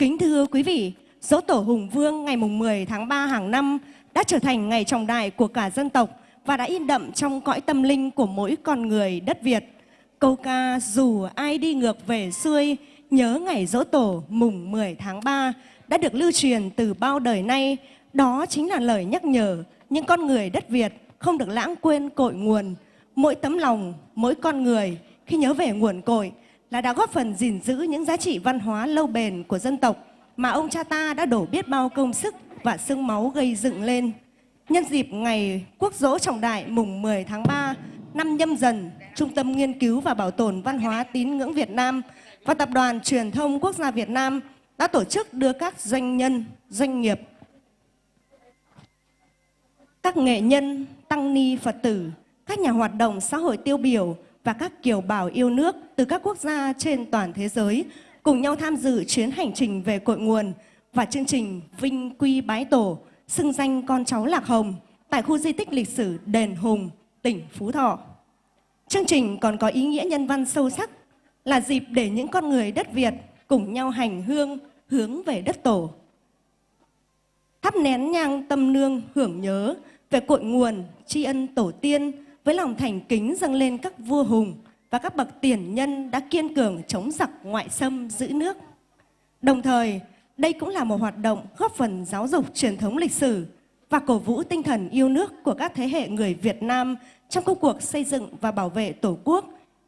Kính thưa quý vị, dỗ tổ Hùng Vương ngày mùng 10 tháng 3 hàng năm đã trở thành ngày trọng đại của cả dân tộc và đã in đậm trong cõi tâm linh của mỗi con người đất Việt. Câu ca dù ai đi ngược về xuôi, nhớ ngày dỗ tổ mùng 10 tháng 3 đã được lưu truyền từ bao đời nay. Đó chính là lời nhắc nhở những con người đất Việt không được lãng quên cội nguồn. Mỗi tấm lòng, mỗi con người khi nhớ về nguồn cội là đã góp phần gìn giữ những giá trị văn hóa lâu bền của dân tộc mà ông cha ta đã đổ biết bao công sức và xương máu gây dựng lên. Nhân dịp ngày quốc dỗ trọng đại mùng 10 tháng 3 năm nhâm dần, Trung tâm Nghiên cứu và Bảo tồn Văn hóa Tín ngưỡng Việt Nam và Tập đoàn Truyền thông Quốc gia Việt Nam đã tổ chức đưa các doanh nhân, doanh nghiệp, các nghệ nhân, tăng ni Phật tử, các nhà hoạt động xã hội tiêu biểu và các kiều bào yêu nước từ các quốc gia trên toàn thế giới cùng nhau tham dự chuyến hành trình về cội nguồn và chương trình Vinh Quy Bái Tổ, xưng danh con cháu Lạc Hồng tại khu di tích lịch sử Đền Hùng, tỉnh Phú Thọ. Chương trình còn có ý nghĩa nhân văn sâu sắc là dịp để những con người đất Việt cùng nhau hành hương hướng về đất tổ. Thắp nén nhang tâm nương hưởng nhớ về cội nguồn tri ân tổ tiên với lòng thành kính dâng lên các vua hùng và các bậc tiền nhân đã kiên cường chống giặc ngoại xâm giữ nước. Đồng thời, đây cũng là một hoạt động góp phần giáo dục truyền thống lịch sử và cổ vũ tinh thần yêu nước của các thế hệ người Việt Nam trong công cuộc xây dựng và bảo vệ Tổ quốc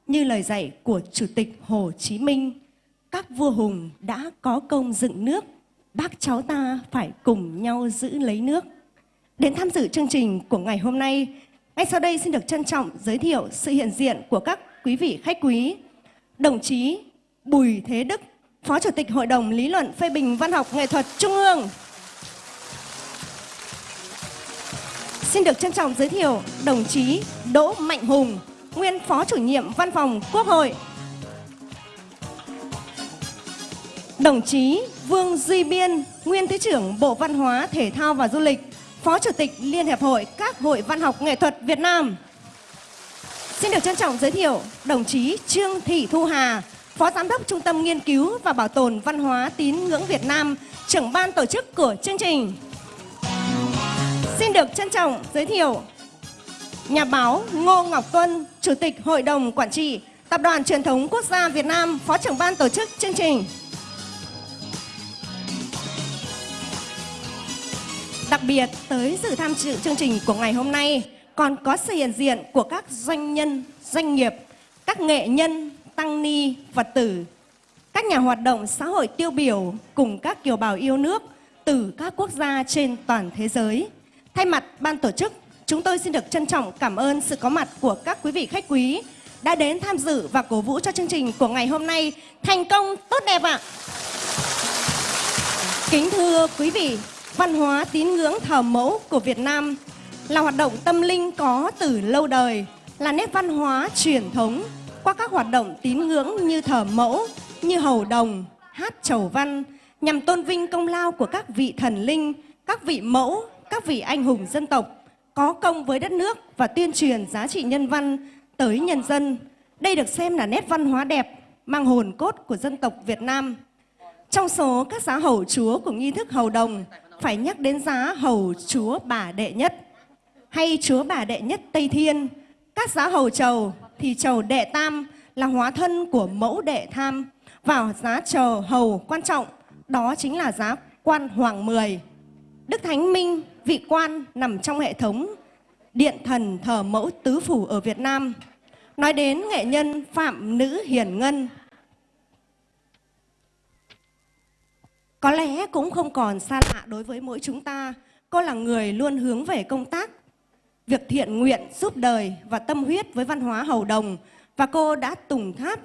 như lời dạy của Chủ tịch Hồ Chí Minh. Các vua hùng đã có công dựng nước, bác cháu ta phải cùng nhau giữ lấy nước. Đến tham dự chương trình của ngày hôm nay, ngay sau đây xin được trân trọng giới thiệu sự hiện diện của các quý vị khách quý. Đồng chí Bùi Thế Đức, Phó Chủ tịch Hội đồng Lý luận phê bình văn học nghệ thuật Trung ương. Xin được trân trọng giới thiệu đồng chí Đỗ Mạnh Hùng, nguyên Phó Chủ nhiệm Văn phòng Quốc hội. Đồng chí Vương Duy Biên, nguyên Thứ trưởng Bộ Văn hóa, Thể thao và Du lịch, Phó Chủ tịch Liên Hiệp hội các hội văn học nghệ thuật Việt Nam. Xin được trân trọng giới thiệu đồng chí Trương Thị Thu Hà, Phó Giám đốc Trung tâm Nghiên cứu và Bảo tồn Văn hóa Tín ngưỡng Việt Nam, trưởng ban tổ chức của chương trình. Xin được trân trọng giới thiệu nhà báo Ngô Ngọc Tuân, Chủ tịch Hội đồng Quản trị Tập đoàn Truyền thống Quốc gia Việt Nam, Phó trưởng ban tổ chức chương trình. Đặc biệt tới dự tham dự chương trình của ngày hôm nay còn có sự hiện diện của các doanh nhân, doanh nghiệp, các nghệ nhân, tăng ni, Phật tử, các nhà hoạt động xã hội tiêu biểu cùng các kiều bào yêu nước từ các quốc gia trên toàn thế giới. Thay mặt ban tổ chức, chúng tôi xin được trân trọng cảm ơn sự có mặt của các quý vị khách quý đã đến tham dự và cổ vũ cho chương trình của ngày hôm nay thành công tốt đẹp ạ. Kính thưa quý vị, văn hóa tín ngưỡng thờ mẫu của Việt Nam là hoạt động tâm linh có từ lâu đời, là nét văn hóa truyền thống qua các hoạt động tín ngưỡng như thờ mẫu, như hầu đồng, hát chầu văn nhằm tôn vinh công lao của các vị thần linh, các vị mẫu, các vị anh hùng dân tộc có công với đất nước và tuyên truyền giá trị nhân văn tới nhân dân. Đây được xem là nét văn hóa đẹp, mang hồn cốt của dân tộc Việt Nam. Trong số các giá hầu chúa của nghi thức hầu đồng, phải nhắc đến giá hầu chúa bà đệ nhất hay chúa bà đệ nhất Tây Thiên. Các giá hầu trầu thì trầu đệ tam là hóa thân của mẫu đệ tham. Vào giá trầu hầu quan trọng đó chính là giá quan hoàng mười. Đức Thánh Minh, vị quan nằm trong hệ thống điện thần thờ mẫu tứ phủ ở Việt Nam. Nói đến nghệ nhân Phạm Nữ Hiền Ngân. Có lẽ cũng không còn xa lạ đối với mỗi chúng ta. Cô là người luôn hướng về công tác, việc thiện nguyện, giúp đời và tâm huyết với văn hóa hầu đồng và cô đã tùng tháp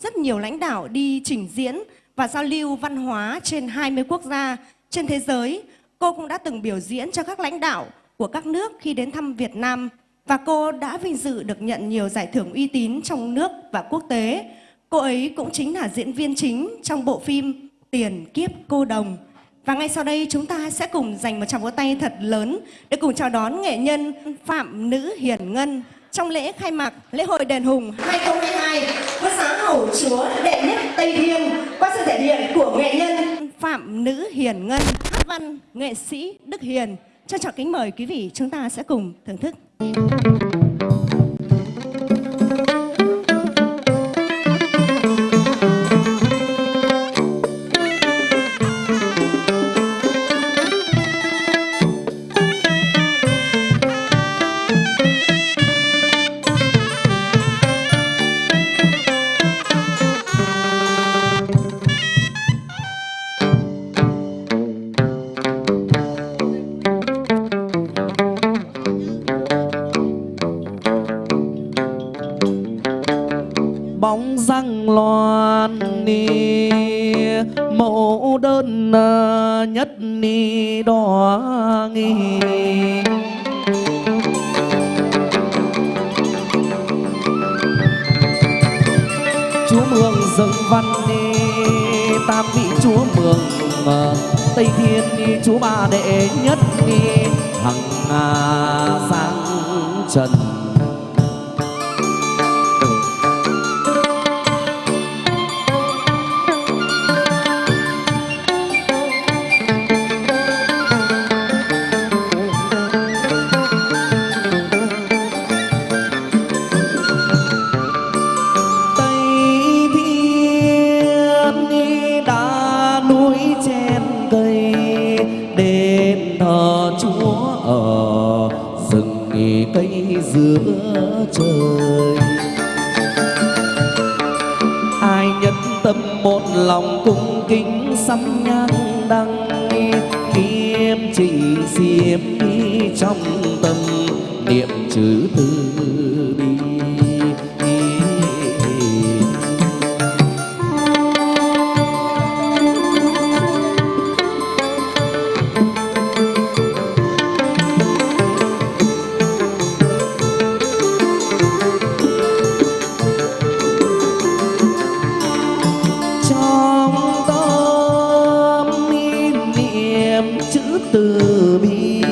rất nhiều lãnh đạo đi trình diễn và giao lưu văn hóa trên 20 quốc gia trên thế giới. Cô cũng đã từng biểu diễn cho các lãnh đạo của các nước khi đến thăm Việt Nam và cô đã vinh dự được nhận nhiều giải thưởng uy tín trong nước và quốc tế. Cô ấy cũng chính là diễn viên chính trong bộ phim Tiền Kiếp Cô Đồng và ngay sau đây chúng ta sẽ cùng dành một tràng vỗ tay thật lớn để cùng chào đón nghệ nhân Phạm Nữ Hiền Ngân trong lễ khai mạc lễ hội đền Hùng 2022 với sáng hầu chúa đệ nhất Tây Thiên qua sự thể hiện của nghệ nhân Phạm Nữ Hiền Ngân, hát văn nghệ sĩ Đức Hiền. Trân trọng kính mời quý vị chúng ta sẽ cùng thưởng thức. Nghi chúa mường dâng văn ni tam vị chúa mường ờ, tây thiên ni chúa ba đệ nhất ni hằng à, sáng trần. Thờ Chúa ở rừng nghỉ cây giữa trời. Ai nhất tâm một lòng cung kính sắm nhang đăng, kiếm chỉ xiêm đi trong tâm, niệm chữ từ bi. Từ bi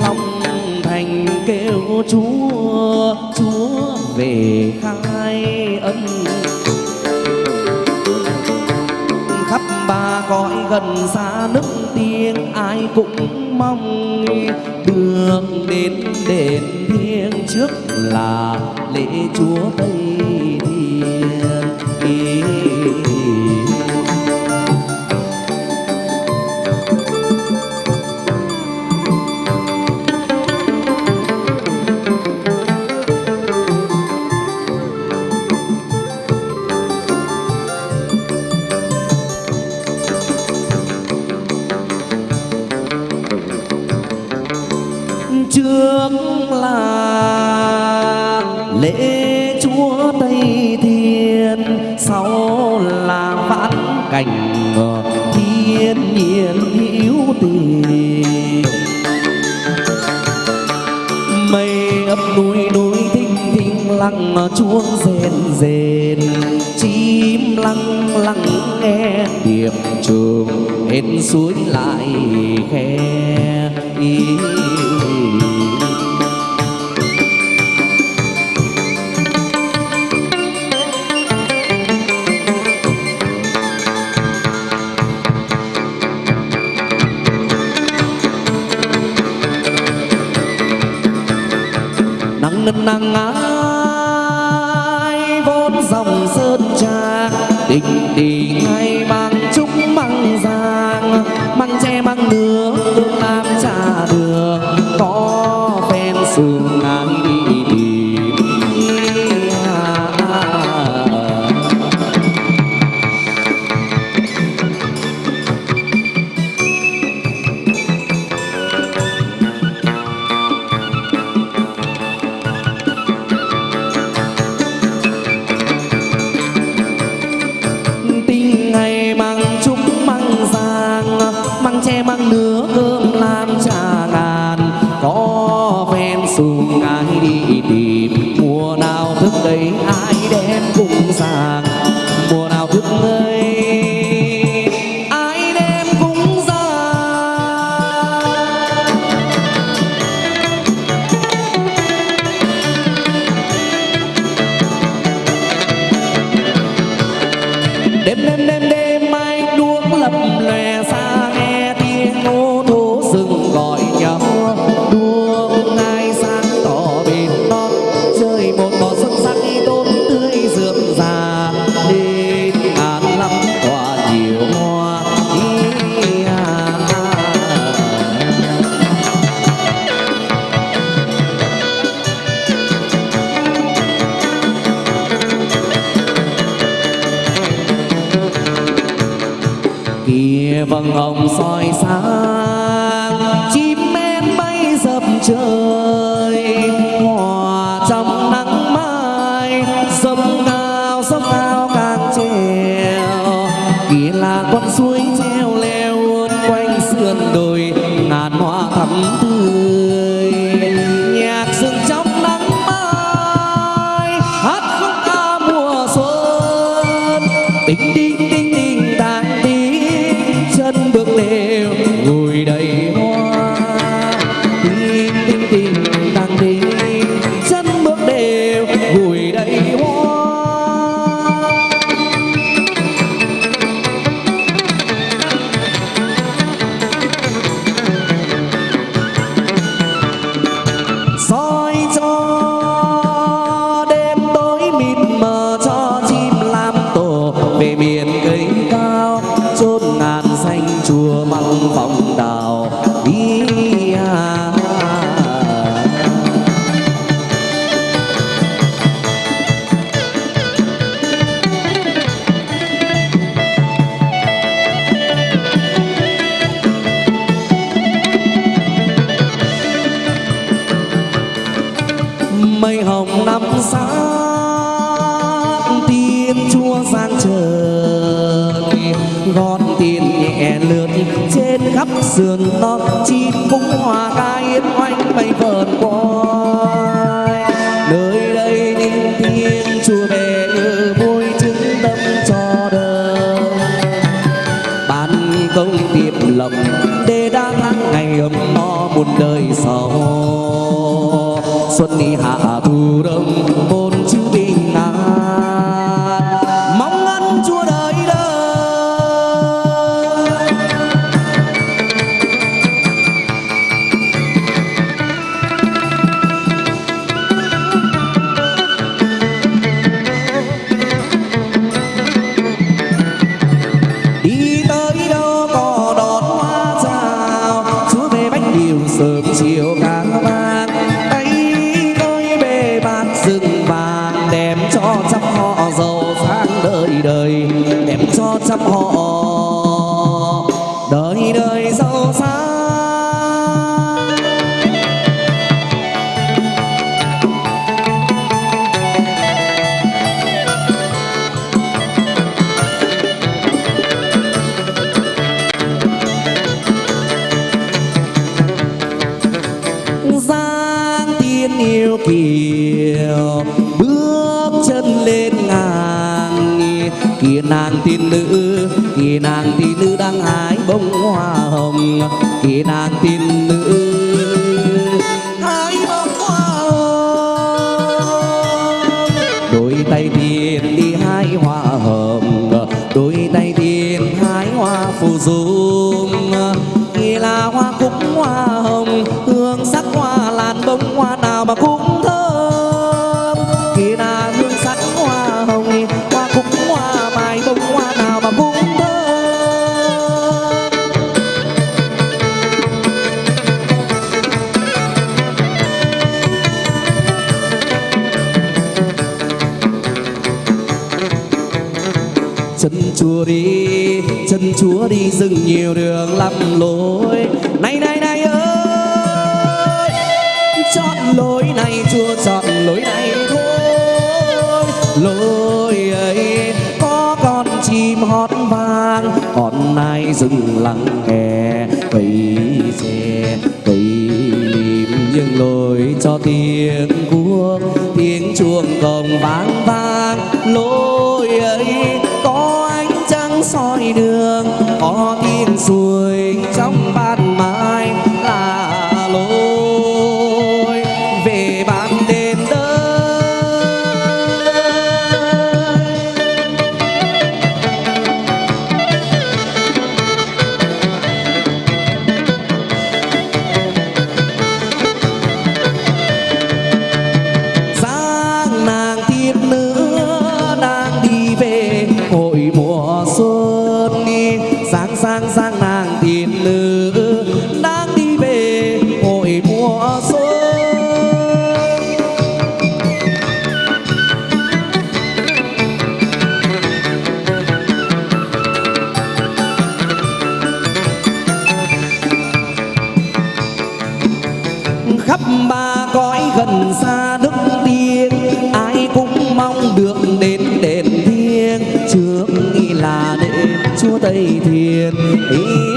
lòng thành kêu chúa chúa về khai ân. Khắp ba cõi gần xa nước tiếng, ai cũng mong được đến đền thiêng trước là lễ chúa tây thiên. Trước là lễ chúa tây thiên, sau là vãn cảnh thiên nhiên hữu tình. Mây ấp núi núi thinh thinh lặng, chuông rền rền, chim lăng lặng nghe, điệp trường hết suối lại khe nắng nân nắng ai vốn dòng sơn trà tình tình lòng ông soi sáng. sườn tóc chim cũng hòa ca yên oanh bay vờn quay nơi đây những thiên chùa về ngự vui chứng tâm cho đời. Ban công tiệp lộc để đã tháng ngày ấm no muôn đời sau. Xuân hạ thu đông, bốn chữ bình an hoa hồng hương sắc hoa làn bông hoa nào lắng nghe tùy xe tùy niệm những lối cho tiếng cuốc tiếng chuông cồng vang vang. Lối ấy có ánh trăng soi đường, có tiếng xuôi sang sang nàng thiên nữ. giới thiền ý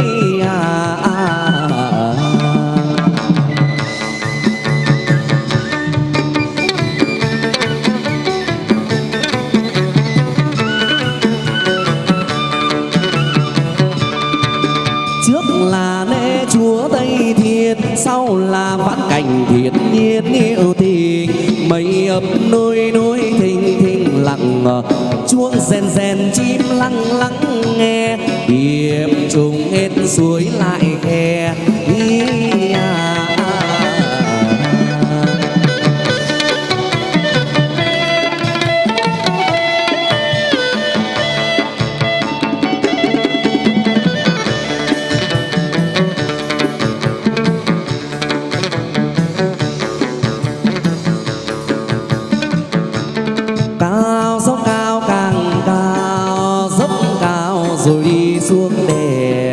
suối lại khe à. cao dốc cao càng cao dốc cao rồi đi xuống đèn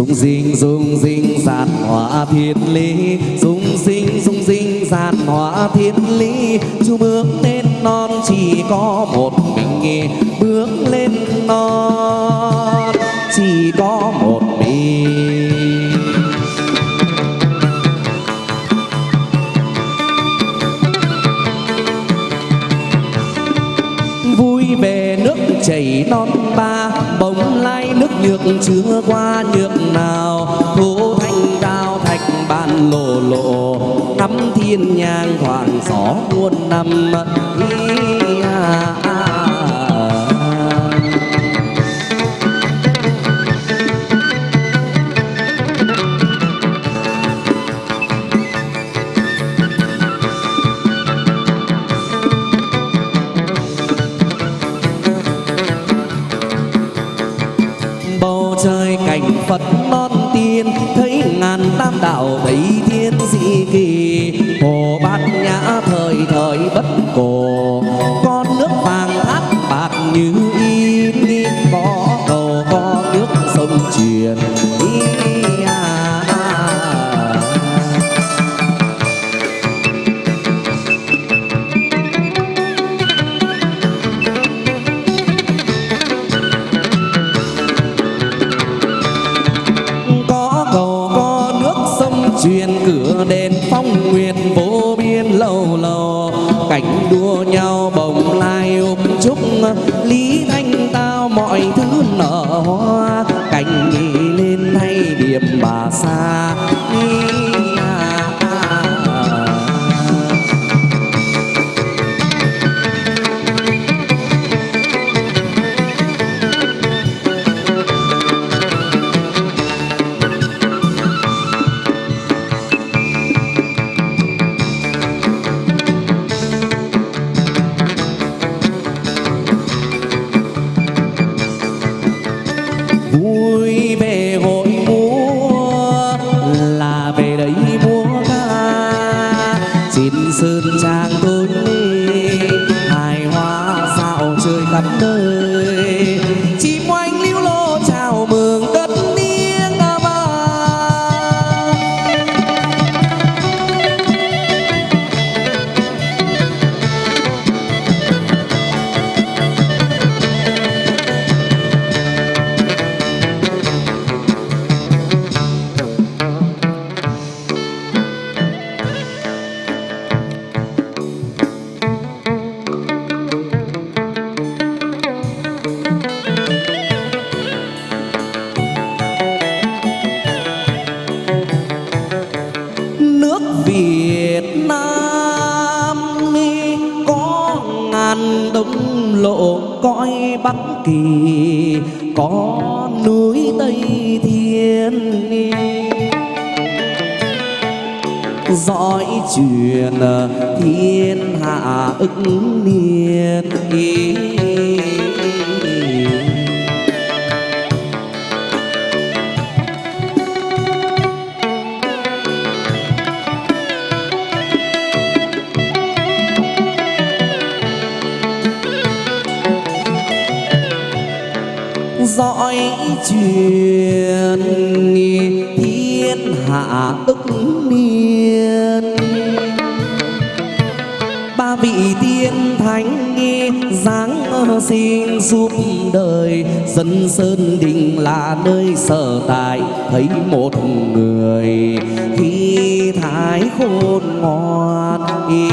Dung sinh dung sinh giạt hóa thiên lý. Dung sinh dung sinh giạt hóa thiên lý. Chú bước lên non, chỉ có một mình nghe Bước lên non, chỉ có một mình. Vui về nước chảy non ba nhược chưa qua nhược nào thu thanh cao thạch bàn lộ lộ. Thắm thiên nhang hoàng gió muôn năm, ý truyền thiên hạ ức niên. Ba vị tiên thánh giáng xin giúp đời, dân sơn đình là nơi sở tại, thấy một người khi thái khôn ngoan ý.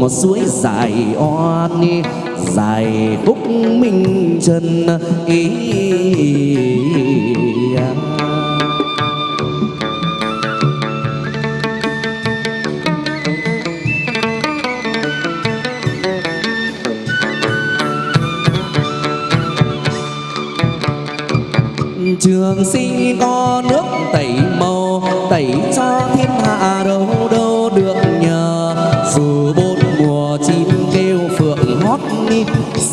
Một suối dài oan dài khúc minh trần ý. Trường sinh có nước tẩy màu, tẩy cho thiên hạ đâu đâu được.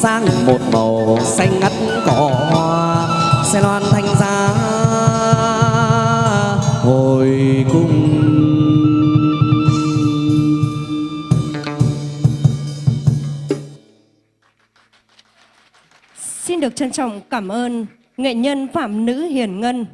Sang một màu xanh ngắt cỏ hoa xe loan thanh giá hồi cung. Xin được trân trọng cảm ơn nghệ nhân Phạm Nữ Hiền Ngân.